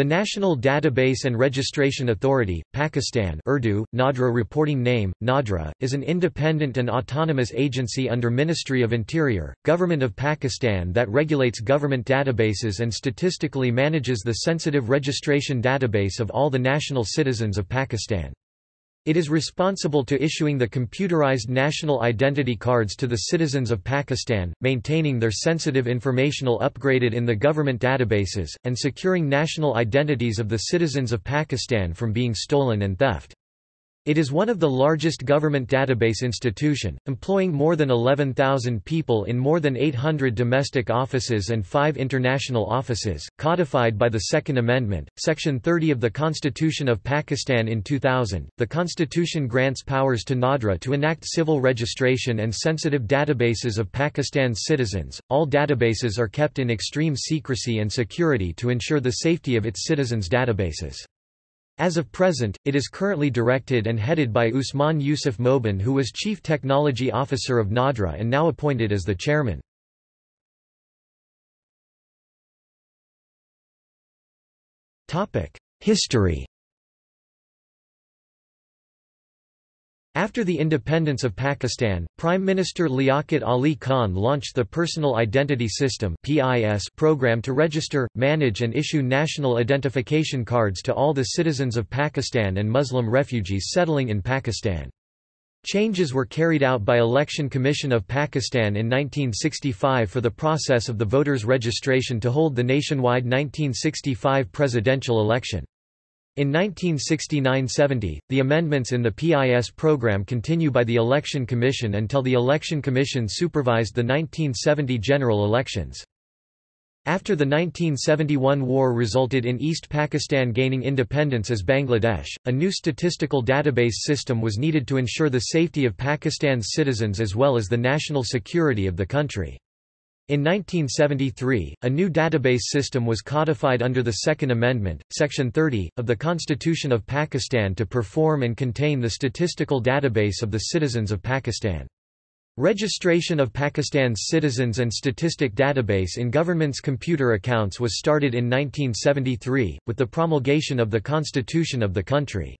The National Database and Registration Authority, Pakistan Urdu, Nadra reporting name, Nadra, is an independent and autonomous agency under Ministry of Interior, Government of Pakistan that regulates government databases and statistically manages the sensitive registration database of all the national citizens of Pakistan. It is responsible to issuing the computerized national identity cards to the citizens of Pakistan, maintaining their sensitive informational upgraded in the government databases, and securing national identities of the citizens of Pakistan from being stolen and theft. It is one of the largest government database institution, employing more than 11,000 people in more than 800 domestic offices and five international offices, codified by the Second Amendment, Section 30 of the Constitution of Pakistan in 2000. The Constitution grants powers to NADRA to enact civil registration and sensitive databases of Pakistan's citizens. All databases are kept in extreme secrecy and security to ensure the safety of its citizens' databases. As of present, it is currently directed and headed by Usman Yusuf Mobin who was Chief Technology Officer of NADRA and now appointed as the chairman. History After the independence of Pakistan, Prime Minister Liaquat Ali Khan launched the Personal Identity System program to register, manage and issue national identification cards to all the citizens of Pakistan and Muslim refugees settling in Pakistan. Changes were carried out by Election Commission of Pakistan in 1965 for the process of the voters' registration to hold the nationwide 1965 presidential election. In 1969–70, the amendments in the PIS program continue by the Election Commission until the Election Commission supervised the 1970 general elections. After the 1971 war resulted in East Pakistan gaining independence as Bangladesh, a new statistical database system was needed to ensure the safety of Pakistan's citizens as well as the national security of the country. In 1973, a new database system was codified under the Second Amendment, Section 30, of the Constitution of Pakistan to perform and contain the statistical database of the citizens of Pakistan. Registration of Pakistan's citizens and statistic database in government's computer accounts was started in 1973, with the promulgation of the constitution of the country.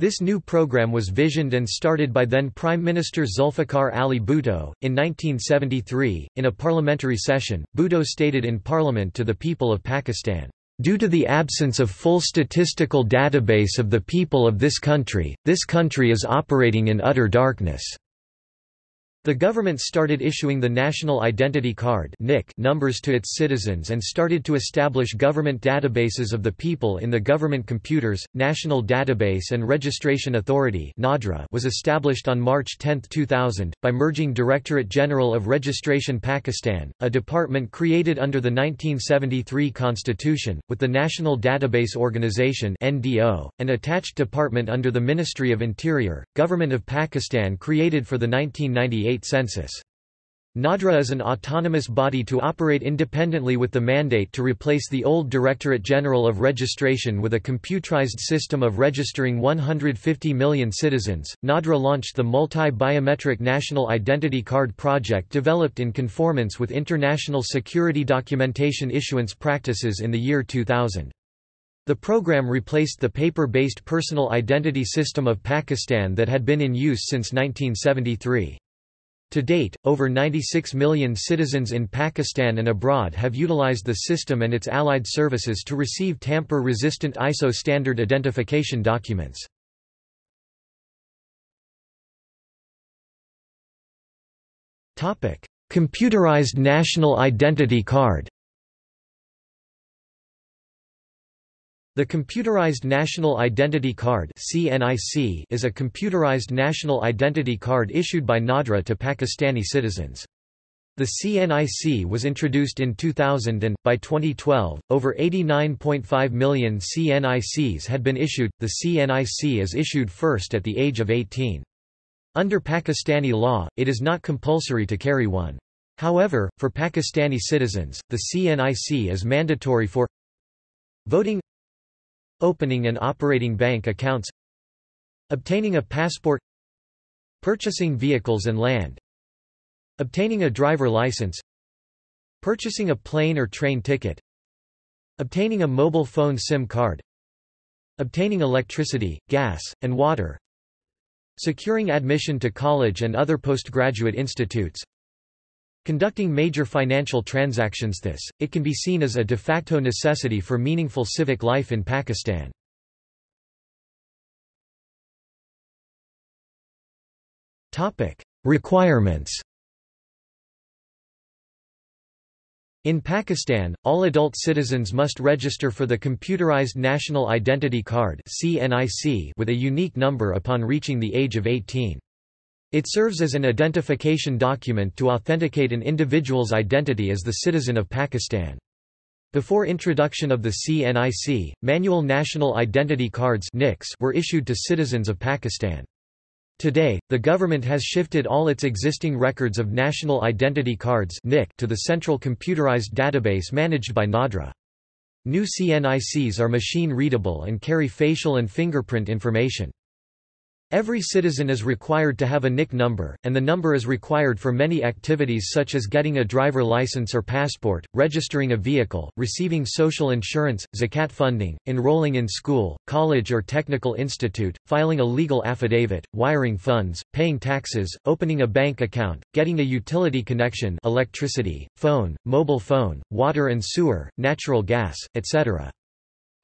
This new program was visioned and started by then Prime Minister Zulfikar Ali Bhutto. In 1973, in a parliamentary session, Bhutto stated in Parliament to the people of Pakistan, Due to the absence of full statistical database of the people of this country, this country is operating in utter darkness. The government started issuing the National Identity Card numbers to its citizens and started to establish government databases of the people in the government computers. National Database and Registration Authority was established on March 10, 2000, by merging Directorate General of Registration Pakistan, a department created under the 1973 Constitution, with the National Database Organization an attached department under the Ministry of Interior, Government of Pakistan created for the 1998 census. NADRA is an autonomous body to operate independently with the mandate to replace the old Directorate General of Registration with a computerized system of registering 150 million citizens. NADRA launched the Multi-Biometric National Identity Card project developed in conformance with international security documentation issuance practices in the year 2000. The program replaced the paper-based personal identity system of Pakistan that had been in use since 1973. To date, over 96 million citizens in Pakistan and abroad have utilized the system and its allied services to receive tamper-resistant ISO standard identification documents. Computerized National Identity Card The Computerized National Identity Card is a computerized national identity card issued by NADRA to Pakistani citizens. The CNIC was introduced in 2000 and, by 2012, over 89.5 million CNICs had been issued. The CNIC is issued first at the age of 18. Under Pakistani law, it is not compulsory to carry one. However, for Pakistani citizens, the CNIC is mandatory for voting Opening and operating bank accounts Obtaining a passport Purchasing vehicles and land Obtaining a driver license Purchasing a plane or train ticket Obtaining a mobile phone SIM card Obtaining electricity, gas, and water Securing admission to college and other postgraduate institutes Conducting major financial transactions This, it can be seen as a de facto necessity for meaningful civic life in Pakistan. Requirements In Pakistan, all adult citizens must register for the Computerized National Identity Card with a unique number upon reaching the age of 18. It serves as an identification document to authenticate an individual's identity as the citizen of Pakistan. Before introduction of the CNIC, manual national identity cards were issued to citizens of Pakistan. Today, the government has shifted all its existing records of national identity cards to the central computerized database managed by NADRA. New CNICs are machine-readable and carry facial and fingerprint information. Every citizen is required to have a NIC number, and the number is required for many activities such as getting a driver license or passport, registering a vehicle, receiving social insurance, zakat funding, enrolling in school, college or technical institute, filing a legal affidavit, wiring funds, paying taxes, opening a bank account, getting a utility connection electricity, phone, mobile phone, water and sewer, natural gas, etc.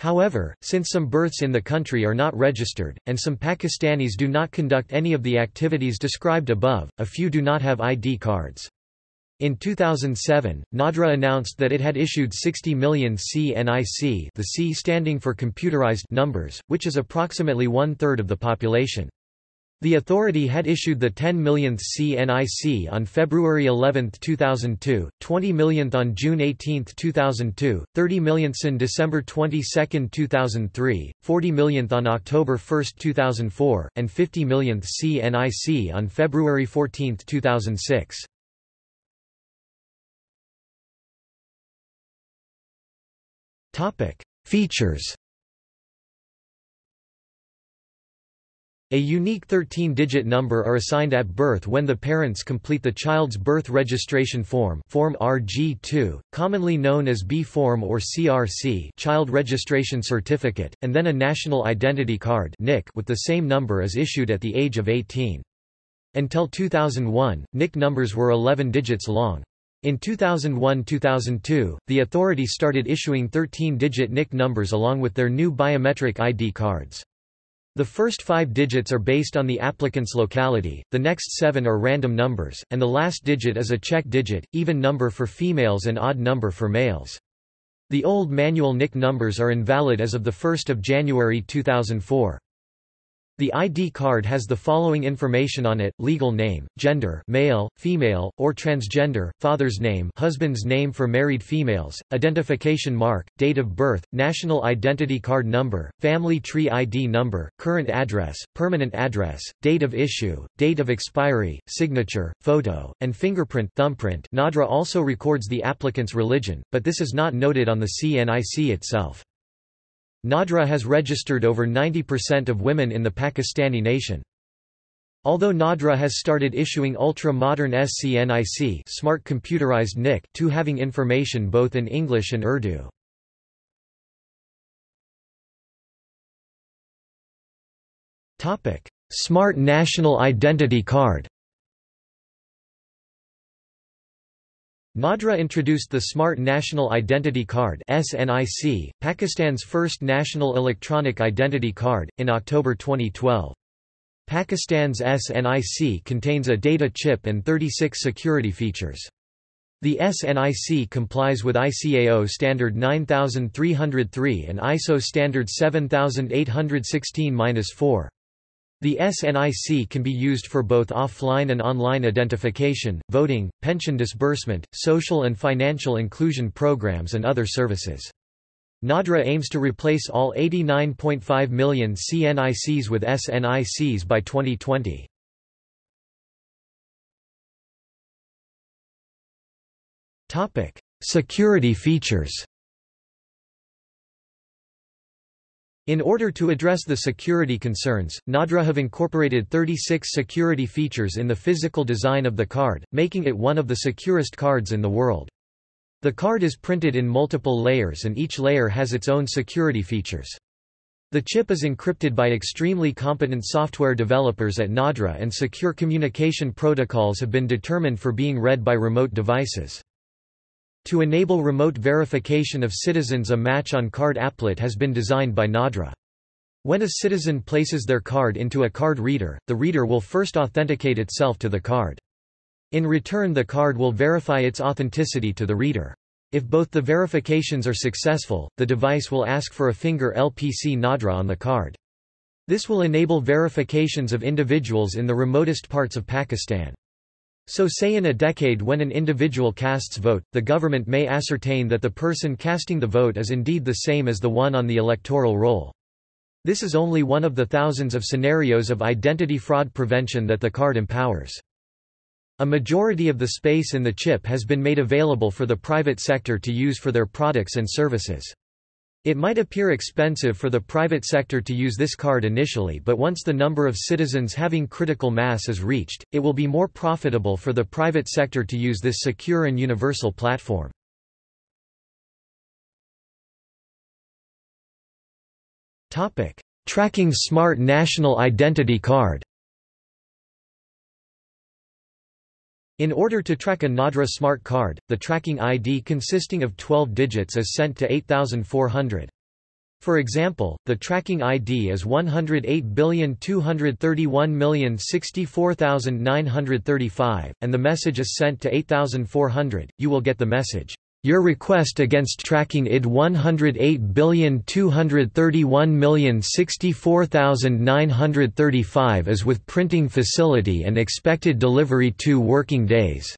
However, since some births in the country are not registered, and some Pakistanis do not conduct any of the activities described above, a few do not have ID cards. In 2007, NADRA announced that it had issued 60 million CNIC the C standing for computerized numbers, which is approximately one-third of the population. The authority had issued the 10 millionth CNIC on February 11, 2002, 20 millionth on June 18, 2002, 30 millionths on December 22, 2003, 40 millionth on October 1, 2004, and 50 millionth CNIC on February 14, 2006. Features A unique 13-digit number are assigned at birth when the parents complete the child's birth registration form Form RG2, commonly known as B-Form or CRC Child Registration Certificate, and then a National Identity Card NIC with the same number is issued at the age of 18. Until 2001, NIC numbers were 11 digits long. In 2001–2002, the authority started issuing 13-digit NIC numbers along with their new biometric ID cards. The first five digits are based on the applicant's locality, the next seven are random numbers, and the last digit is a check digit, even number for females and odd number for males. The old manual NIC numbers are invalid as of 1 January 2004. The ID card has the following information on it, legal name, gender male, female, or transgender, father's name husband's name for married females, identification mark, date of birth, national identity card number, family tree ID number, current address, permanent address, date of issue, date of expiry, signature, photo, and fingerprint thumbprint. NADRA also records the applicant's religion, but this is not noted on the CNIC itself. NADRA has registered over 90% of women in the Pakistani nation. Although NADRA has started issuing ultra-modern SCNIC smart computerized NIC to having information both in English and Urdu. Smart National Identity Card NADRA introduced the Smart National Identity Card SNIC, Pakistan's first national electronic identity card, in October 2012. Pakistan's SNIC contains a data chip and 36 security features. The SNIC complies with ICAO Standard 9303 and ISO Standard 7816-4. The SNIC can be used for both offline and online identification, voting, pension disbursement, social and financial inclusion programs and other services. NADRA aims to replace all 89.5 million CNICs with SNICs by 2020. Security features In order to address the security concerns, NADRA have incorporated 36 security features in the physical design of the card, making it one of the securest cards in the world. The card is printed in multiple layers and each layer has its own security features. The chip is encrypted by extremely competent software developers at Nadra and secure communication protocols have been determined for being read by remote devices. To enable remote verification of citizens a match on card applet has been designed by Nadra. When a citizen places their card into a card reader, the reader will first authenticate itself to the card. In return the card will verify its authenticity to the reader. If both the verifications are successful, the device will ask for a finger LPC Nadra on the card. This will enable verifications of individuals in the remotest parts of Pakistan. So say in a decade when an individual casts vote, the government may ascertain that the person casting the vote is indeed the same as the one on the electoral roll. This is only one of the thousands of scenarios of identity fraud prevention that the card empowers. A majority of the space in the chip has been made available for the private sector to use for their products and services. It might appear expensive for the private sector to use this card initially but once the number of citizens having critical mass is reached, it will be more profitable for the private sector to use this secure and universal platform. Tracking Smart National Identity Card. In order to track a Nadra smart card, the tracking ID consisting of 12 digits is sent to 8400. For example, the tracking ID is 108,231,064,935, and the message is sent to 8400, you will get the message, your request against tracking ID 108,231,064,935 is with printing facility and expected delivery 2 working days.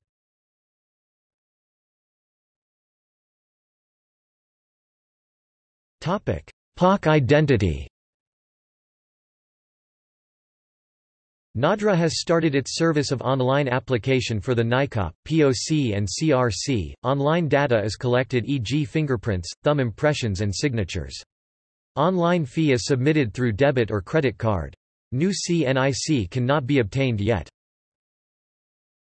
POC identity Nadra has started its service of online application for the NICOP, POC and CRC. Online data is collected e.g. fingerprints, thumb impressions and signatures. Online fee is submitted through debit or credit card. New CNIC cannot be obtained yet.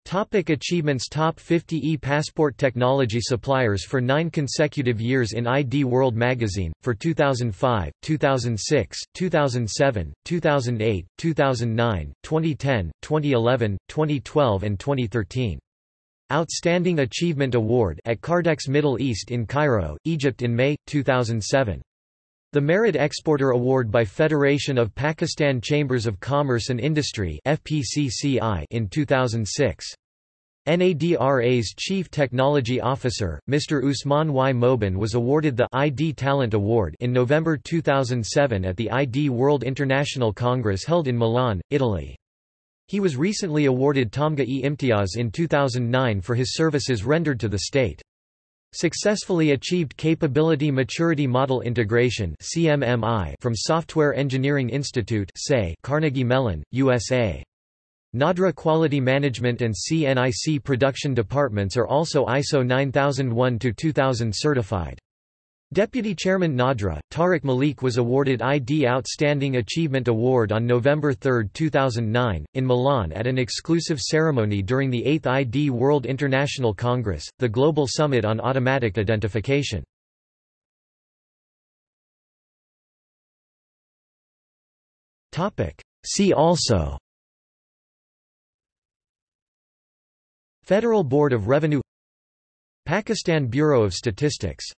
Topic achievements Top 50 e-passport technology suppliers for nine consecutive years in ID World magazine, for 2005, 2006, 2007, 2008, 2009, 2010, 2011, 2012 and 2013. Outstanding Achievement Award at Cardex Middle East in Cairo, Egypt in May, 2007. The Merit Exporter Award by Federation of Pakistan Chambers of Commerce and Industry in 2006. NADRA's Chief Technology Officer, Mr. Usman Y. Mobin was awarded the ID Talent Award in November 2007 at the ID World International Congress held in Milan, Italy. He was recently awarded Tamgha-e Imtiaz in 2009 for his services rendered to the state. Successfully achieved Capability Maturity Model Integration from Software Engineering Institute Carnegie Mellon, USA. Nadra Quality Management and CNIC Production Departments are also ISO 9001-2000 certified. Deputy Chairman Nadra, Tariq Malik was awarded ID Outstanding Achievement Award on November 3, 2009, in Milan at an exclusive ceremony during the 8th ID World International Congress, the Global Summit on Automatic Identification. See also Federal Board of Revenue Pakistan Bureau of Statistics